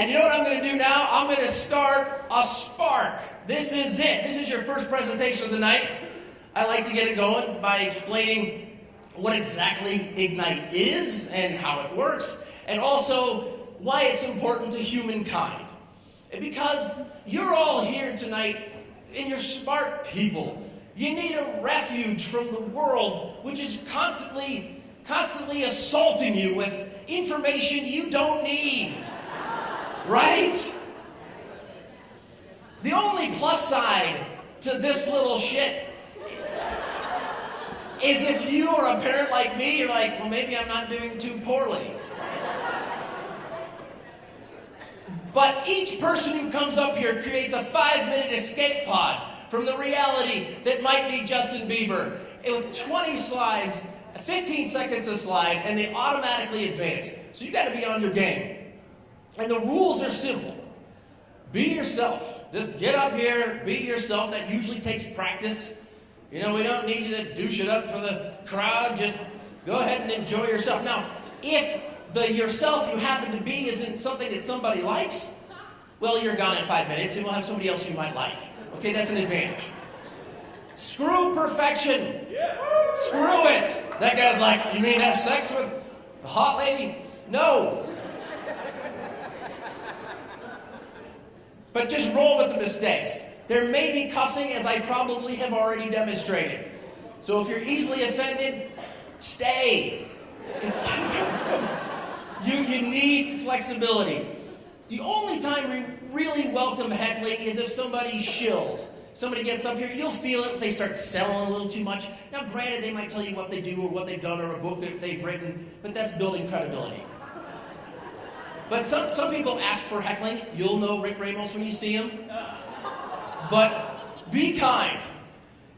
And you know what I'm going to do now? I'm going to start a spark. This is it. This is your first presentation of the night. I like to get it going by explaining what exactly Ignite is and how it works, and also why it's important to humankind. Because you're all here tonight and you're smart people. You need a refuge from the world, which is constantly, constantly assaulting you with information you don't need. Right? The only plus side to this little shit is if you are a parent like me, you're like, well, maybe I'm not doing too poorly. But each person who comes up here creates a five minute escape pod from the reality that might be Justin Bieber with 20 slides, 15 seconds a slide, and they automatically advance. So you got to be on your game. And the rules are simple. Be yourself. Just get up here, be yourself. That usually takes practice. You know, we don't need you to douche it up for the crowd. Just go ahead and enjoy yourself. Now, if the yourself you happen to be isn't something that somebody likes, well, you're gone in five minutes and we'll have somebody else you might like. Okay, that's an advantage. Screw perfection. Screw it. That guy's like, you mean have sex with a hot lady? No. But just roll with the mistakes. There may be cussing, as I probably have already demonstrated. So if you're easily offended, stay. you, you need flexibility. The only time we really welcome heckling is if somebody shills. Somebody gets up here, you'll feel it if they start selling a little too much. Now, granted, they might tell you what they do or what they've done or a book that they've written, but that's building credibility. But some, some people ask for heckling. You'll know Rick Ramos when you see him. But be kind.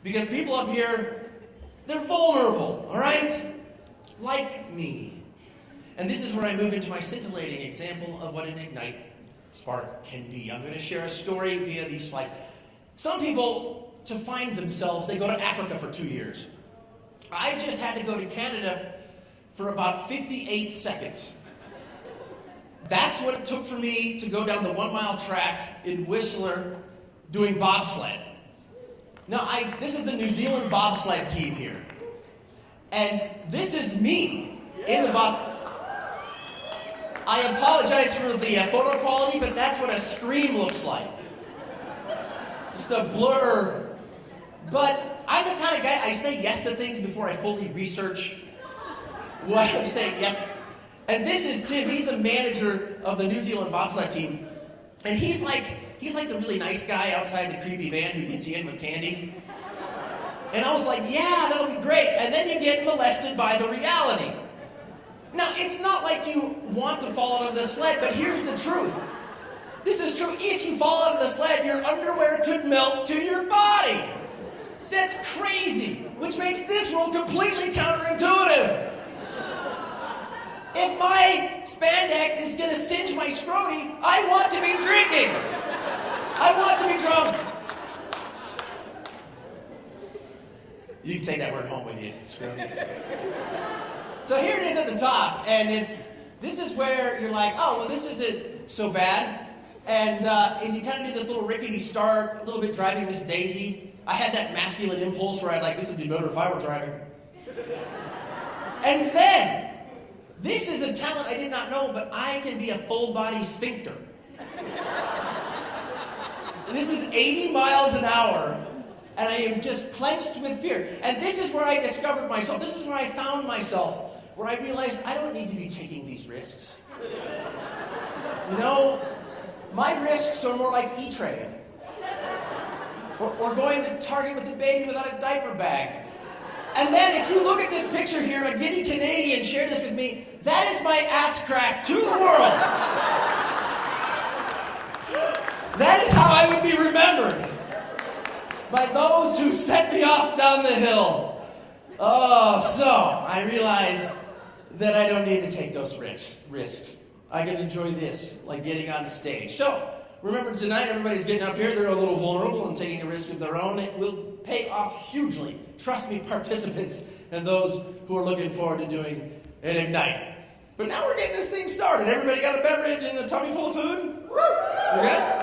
Because people up here, they're vulnerable, all right? Like me. And this is where I move into my scintillating example of what an Ignite spark can be. I'm going to share a story via these slides. Some people, to find themselves, they go to Africa for two years. I just had to go to Canada for about 58 seconds. That's what it took for me to go down the one mile track in Whistler doing bobsled. Now, I, this is the New Zealand bobsled team here. And this is me in the bob. I apologize for the uh, photo quality, but that's what a scream looks like. Just a blur. But I'm the kind of guy, I say yes to things before I fully research what I'm saying yes. And this is Tim. He's the manager of the New Zealand bobsled team. And he's like, he's like the really nice guy outside the creepy van who gets you in with candy. And I was like, yeah, that'll be great. And then you get molested by the reality. Now, it's not like you want to fall out of the sled, but here's the truth. This is true. If you fall out of the sled, your underwear could melt to your body. That's crazy, which makes this rule completely counterintuitive. If my spandex is going to singe my scroty, I want to be drinking. I want to be drunk. You can take that word home with you. So here it is at the top, and it's this is where you're like, oh, well, this isn't so bad. And, uh, and you kind of do this little rickety start, a little bit driving Miss Daisy. I had that masculine impulse where I'd like, this would be better if I were driving. And then this is a talent I did not know, but I can be a full body sphincter. this is 80 miles an hour, and I am just clenched with fear. And this is where I discovered myself. This is where I found myself, where I realized I don't need to be taking these risks. You know, my risks are more like E-Trade. Or, or going to Target with the baby without a diaper bag. And then if you look at this picture here, a giddy Canadian shared this with me, that is my ass crack to the world. That is how I would be remembered by those who sent me off down the hill. Oh, so I realize that I don't need to take those risks. risks. I can enjoy this, like getting on stage. So, remember tonight, everybody's getting up here. They're a little vulnerable and taking a risk of their own. It will pay off hugely. Trust me, participants and those who are looking forward to doing an Ignite. But now we're getting this thing started. Everybody got a beverage and a tummy full of food? We're good?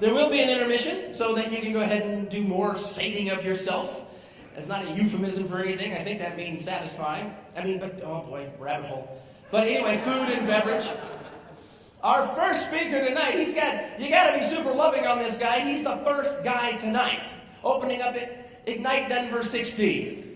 There will be an intermission so that you can go ahead and do more sating of yourself. That's not a euphemism for anything. I think that means satisfying. I mean, but oh boy, rabbit hole. But anyway, food and beverage. Our first speaker tonight, he's got, you got to be super loving on this guy. He's the first guy tonight, opening up Ignite Denver 16.